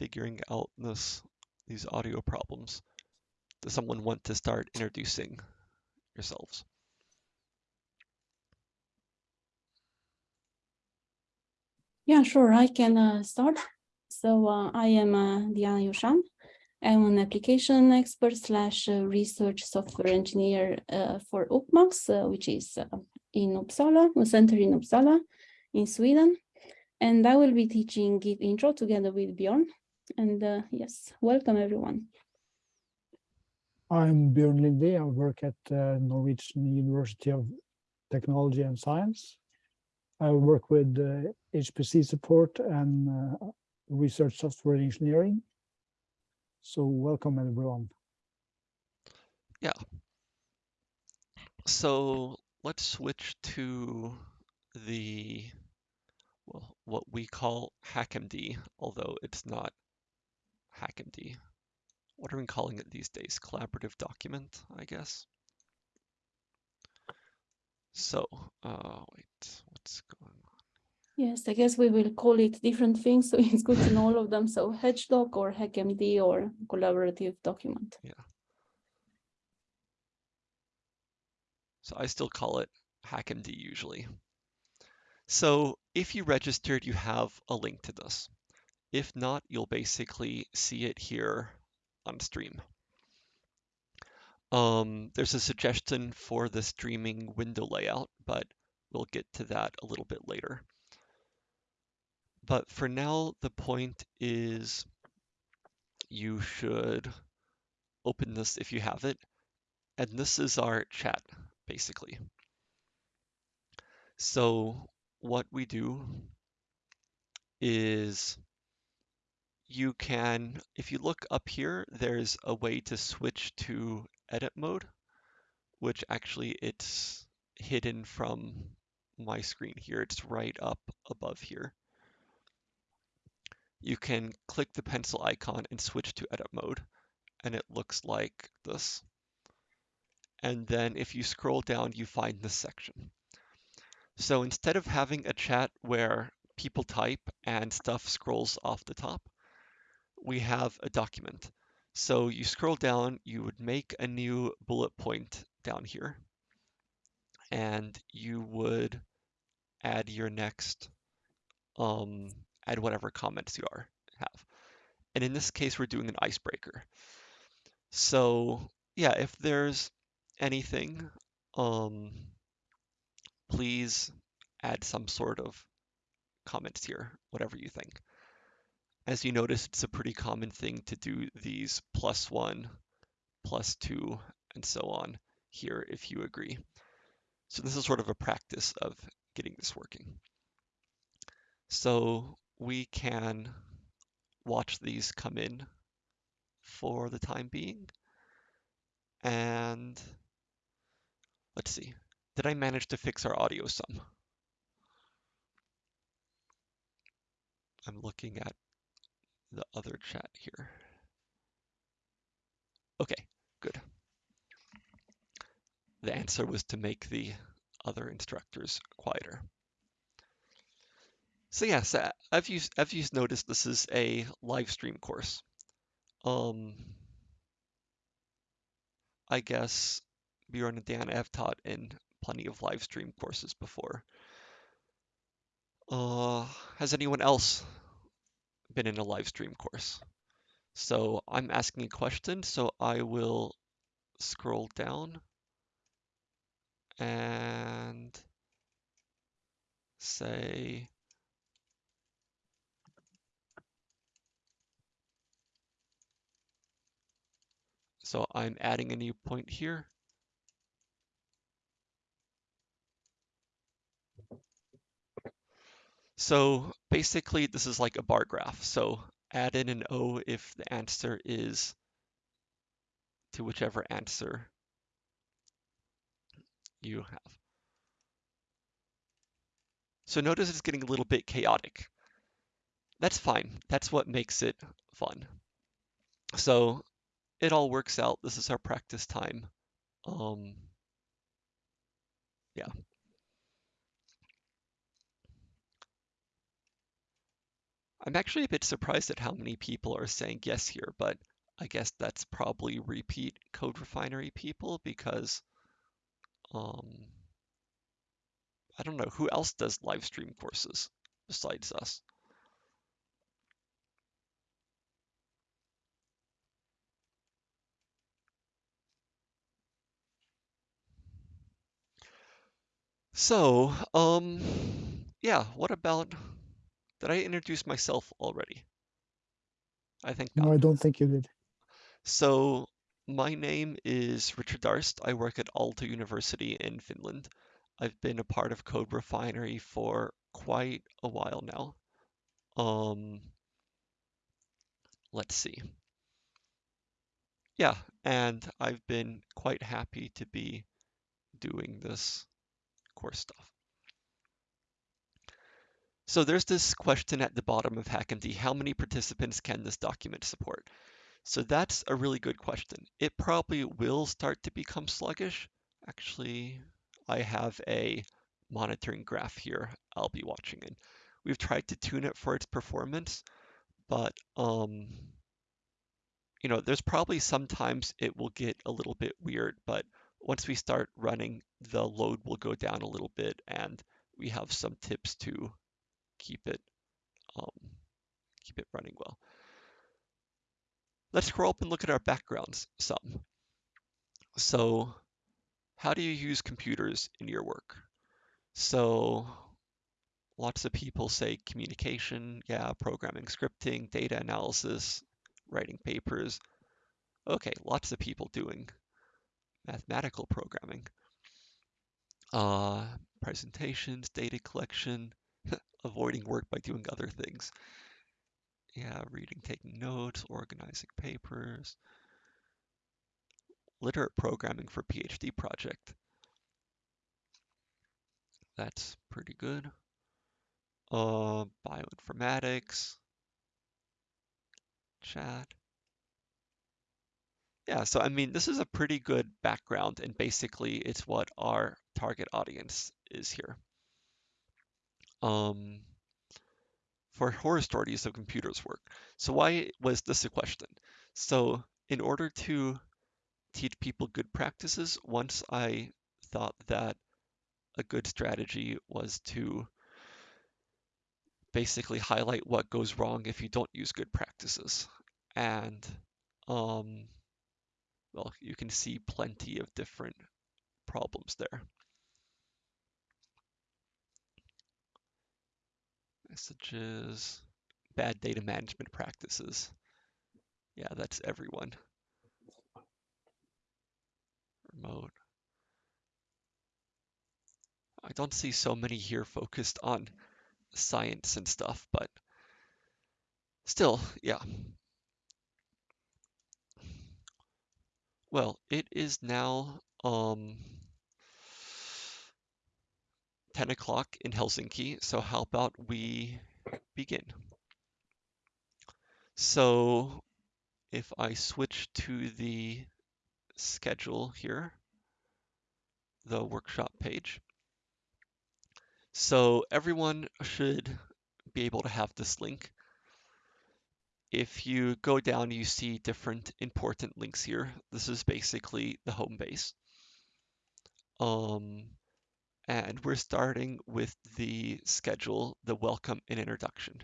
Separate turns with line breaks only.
figuring out this these audio problems. Does someone want to start introducing yourselves?
Yeah, sure, I can uh, start. So uh, I am uh, Diana Iușan. I'm an application expert slash uh, research software engineer uh, for UPPMAX, uh, which is in Uppsala, a center in Uppsala in Sweden. And I will be teaching Git intro together with Bjorn. And yes, welcome everyone.
I'm Björn Linde. I work at uh, Norwegian University of Technology and Science. I work with uh, HPC support and uh, research software engineering. So welcome everyone.
Yeah. So let's switch to the well, what we call HackMD, although it's not HackMD. What are we calling it these days? Collaborative document, I guess. So, uh, wait, what's going on?
Yes, I guess we will call it different things, so it's good to know all of them. So HedgeDoc or HackMD or collaborative document.
Yeah. So I still call it HackMD usually. So if you registered, you have a link to this. If not, you'll basically see it here on stream. Um, there's a suggestion for the streaming window layout, but we'll get to that a little bit later. But for now, the point is you should open this if you have it. And this is our chat, basically. So what we do is you can, if you look up here, there's a way to switch to edit mode, which actually it's hidden from my screen here. It's right up above here. You can click the pencil icon and switch to edit mode, and it looks like this. And then if you scroll down, you find this section. So instead of having a chat where people type and stuff scrolls off the top, we have a document. So you scroll down, you would make a new bullet point down here, and you would add your next, um, add whatever comments you are have. And in this case, we're doing an icebreaker. So yeah, if there's anything, um, please add some sort of comments here, whatever you think. As you notice, it's a pretty common thing to do these plus one, plus two, and so on here if you agree. So this is sort of a practice of getting this working. So we can watch these come in for the time being. And let's see, did I manage to fix our audio some? I'm looking at the other chat here. Okay, good. The answer was to make the other instructors quieter. So yes, uh, as you as you've noticed, this is a live stream course. Um, I guess Bjorn and Dan have taught in plenty of live stream courses before. Uh, has anyone else been in a live stream course. So I'm asking a question, so I will scroll down and say So I'm adding a new point here. So basically this is like a bar graph. So add in an O if the answer is to whichever answer you have. So notice it's getting a little bit chaotic. That's fine. That's what makes it fun. So it all works out. This is our practice time. Um, yeah. I'm actually a bit surprised at how many people are saying yes here, but I guess that's probably repeat Code Refinery people because um, I don't know who else does live stream courses besides us. So, um, yeah, what about, did I introduce myself already? I think not.
No, I don't think you did.
So, my name is Richard Darst. I work at Aalto University in Finland. I've been a part of Code Refinery for quite a while now. Um, let's see. Yeah, and I've been quite happy to be doing this course stuff. So there's this question at the bottom of HackMD, how many participants can this document support? So that's a really good question. It probably will start to become sluggish. Actually, I have a monitoring graph here I'll be watching in. We've tried to tune it for its performance, but um, you know, there's probably sometimes it will get a little bit weird, but once we start running, the load will go down a little bit and we have some tips to keep it um, keep it running well. Let's scroll up and look at our backgrounds some. So how do you use computers in your work? So lots of people say communication, yeah, programming, scripting, data analysis, writing papers. Okay, lots of people doing mathematical programming. Uh, presentations, data collection, avoiding work by doing other things. Yeah, reading, taking notes, organizing papers. Literate programming for PhD project. That's pretty good. Uh, bioinformatics, chat. Yeah, so I mean, this is a pretty good background, and basically it's what our target audience is here. Um, for horror stories of computers work. So why was this a question? So in order to teach people good practices, once I thought that a good strategy was to basically highlight what goes wrong if you don't use good practices. And um, well, you can see plenty of different problems there. Messages, bad data management practices. Yeah, that's everyone. Remote. I don't see so many here focused on science and stuff, but still, yeah. Well, it is now um, 10 o'clock in Helsinki, so how about we begin? So if I switch to the schedule here, the workshop page, so everyone should be able to have this link. If you go down, you see different important links here. This is basically the home base. Um, and we're starting with the schedule, the welcome and introduction.